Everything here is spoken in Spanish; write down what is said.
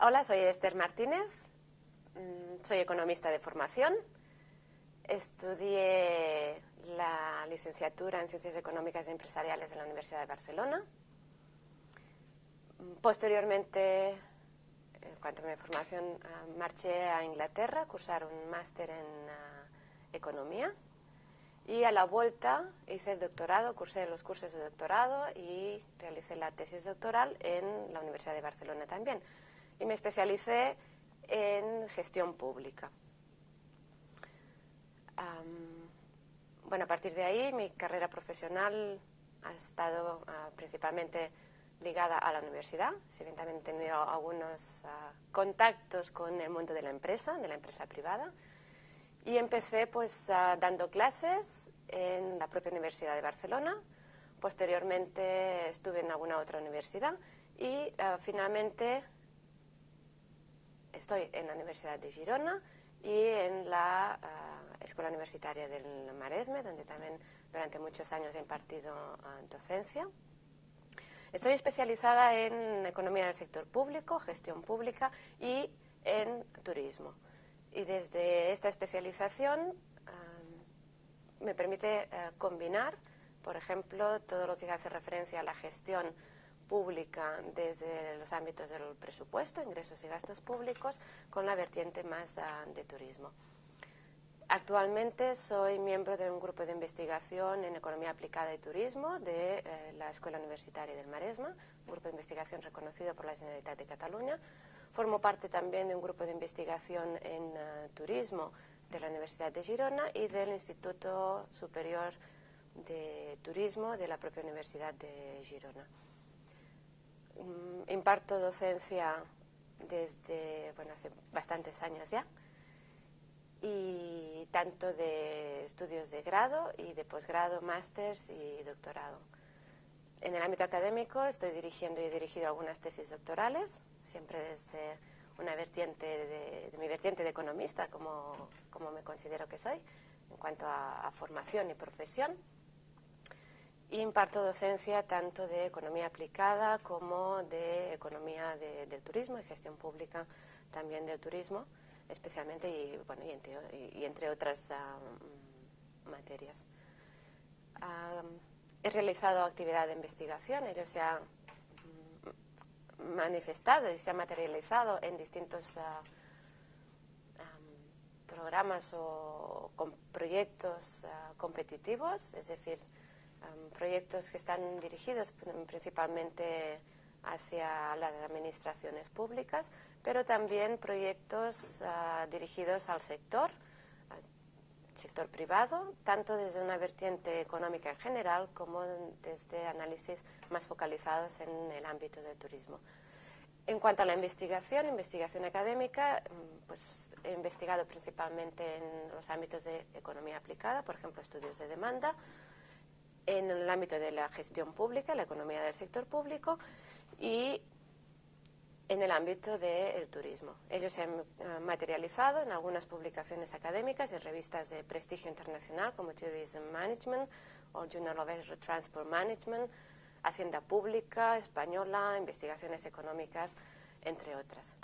Hola, soy Esther Martínez, mm, soy economista de formación. Estudié la licenciatura en Ciencias Económicas y Empresariales en la Universidad de Barcelona. Posteriormente, en cuanto a mi formación, ah, marché a Inglaterra a cursar un máster en ah, Economía. Y a la vuelta hice el doctorado, cursé los cursos de doctorado y realicé la tesis doctoral en la Universidad de Barcelona también y me especialicé en gestión pública. bueno, a partir de ahí mi carrera profesional ha estado ah, principalmente ligada a la universidad, si bien también he tenido algunos ah, contactos con el mundo de la empresa, de la empresa privada, y empecé pues ah, dando clases en la propia Universidad de Barcelona, posteriormente estuve en alguna otra universidad y finalmente estoy en la Universidad de Girona y en la ah, Escuela Universitaria del Maresme, donde también durante muchos años he impartido ah, docencia. Estoy especializada en economía del sector público, gestión pública y en turismo. Y desde esta especialización ah, me permite combinar, por ejemplo, todo lo que hace referencia a la gestión pública desde los ámbitos del presupuesto, ingresos y gastos públicos, con la vertiente más ah, de turismo. Actualmente soy miembro de un grupo de investigación en economía aplicada y turismo de eh, la Escuela Universitaria del Maresma, un grupo de investigación reconocido por la Generalitat de Cataluña. Formo parte también de un grupo de investigación en ah, turismo de la Universidad de Girona y del Instituto Superior de Turismo de la propia Universidad de Girona. Mm, imparto docencia desde, bueno, hace bastantes años ya, y tanto de estudios de grado y de posgrado, másters y doctorado. En el ámbito académico estoy dirigiendo y he dirigido algunas tesis doctorales, siempre desde una vertiente de, mi vertiente de economista, como, como, me considero que soy, en cuanto a formación y profesión imparto docencia tanto de economía aplicada como de economía del turismo y gestión pública también del turismo, especialmente y, bueno, y, entre, otras materias. he realizado actividad de investigación, ello se ha mm, manifestado y se ha materializado en distintos ah, programas o con proyectos ah, competitivos, es decir, proyectos que están dirigidos principalmente hacia las administraciones públicas, pero también proyectos ah, dirigidos al sector, sector privado, tanto desde una vertiente económica en general como desde análisis más focalizados en el ámbito del turismo. En cuanto a la investigación, investigación académica, mm, pues he investigado principalmente en los ámbitos de economía aplicada, por ejemplo, estudios de demanda, en el ámbito de la gestión pública, la economía del sector público y en el ámbito del turismo. Ellos se han eh, materializado en algunas publicaciones académicas en revistas de prestigio internacional como Tourism Management o Journal of Transport Management, Hacienda Pública, Española, Investigaciones Económicas, entre otras.